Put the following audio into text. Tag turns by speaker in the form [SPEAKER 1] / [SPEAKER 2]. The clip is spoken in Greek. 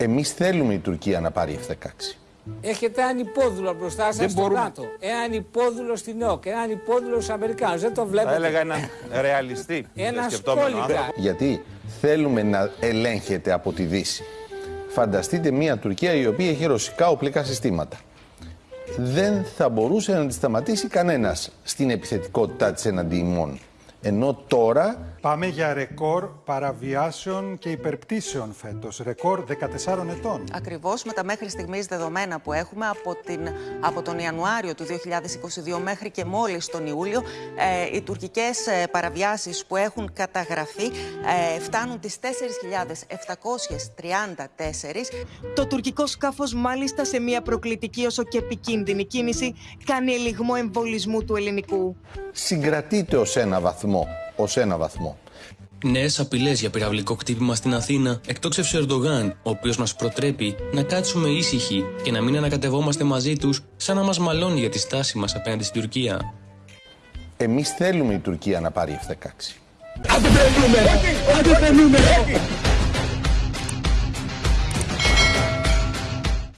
[SPEAKER 1] Εμείς θέλουμε η Τουρκία να πάρει F-16.
[SPEAKER 2] Έχετε έναν υπόδουλο μπροστά σας
[SPEAKER 3] Δεν
[SPEAKER 2] στο
[SPEAKER 3] μπορούμε.
[SPEAKER 2] ΝΑΤΟ. Έναν υπόδουλο στην ΟΚ. Έναν υπόδουλο στους Αμερικάνους. Δεν το
[SPEAKER 3] Θα
[SPEAKER 2] βλέπετε.
[SPEAKER 3] έλεγα έναν ρεαλιστή.
[SPEAKER 2] Ένα
[SPEAKER 3] και σκεπτόμενο
[SPEAKER 2] σκόλικα.
[SPEAKER 3] άνθρωπο.
[SPEAKER 1] Γιατί θέλουμε να ελέγχεται από τη Δύση. Φανταστείτε μια Τουρκία η οποία έχει ρωσικά οπλικά συστήματα. Δεν θα μπορούσε να τη σταματήσει κανένας στην επιθετικότητά της εναντί ημών. Ενώ τώρα
[SPEAKER 4] Πάμε για ρεκόρ παραβιάσεων και υπερπτήσεων φέτος. Ρεκόρ 14 ετών.
[SPEAKER 5] Ακριβώς με τα μέχρι στιγμής δεδομένα που έχουμε από, την, από τον Ιανουάριο του 2022 μέχρι και μόλις τον Ιούλιο ε, οι τουρκικές ε, παραβιάσεις που έχουν καταγραφεί ε, φτάνουν τις 4.734.
[SPEAKER 6] Το τουρκικό σκάφος μάλιστα σε μια προκλητική όσο και επικίνδυνη κίνηση κάνει ελιγμό εμβολισμού του ελληνικού.
[SPEAKER 1] Συγκρατείται ως ένα βαθμό. Ως ένα βαθμό.
[SPEAKER 7] Νέες απειλές για πυραυλικό χτύπημα στην Αθήνα εκτόξευσε ο Ερντογάν, ο οποίος μας προτρέπει να κάτσουμε ήσυχοι και να μην ανακατευόμαστε μαζί τους, σαν να μας μαλώνει για τη στάση μας απέναντι στην Τουρκία.
[SPEAKER 1] Εμείς θέλουμε η Τουρκία να πάρει F-16.
[SPEAKER 8] Αντιπερνούμε! Αντιπερνούμε!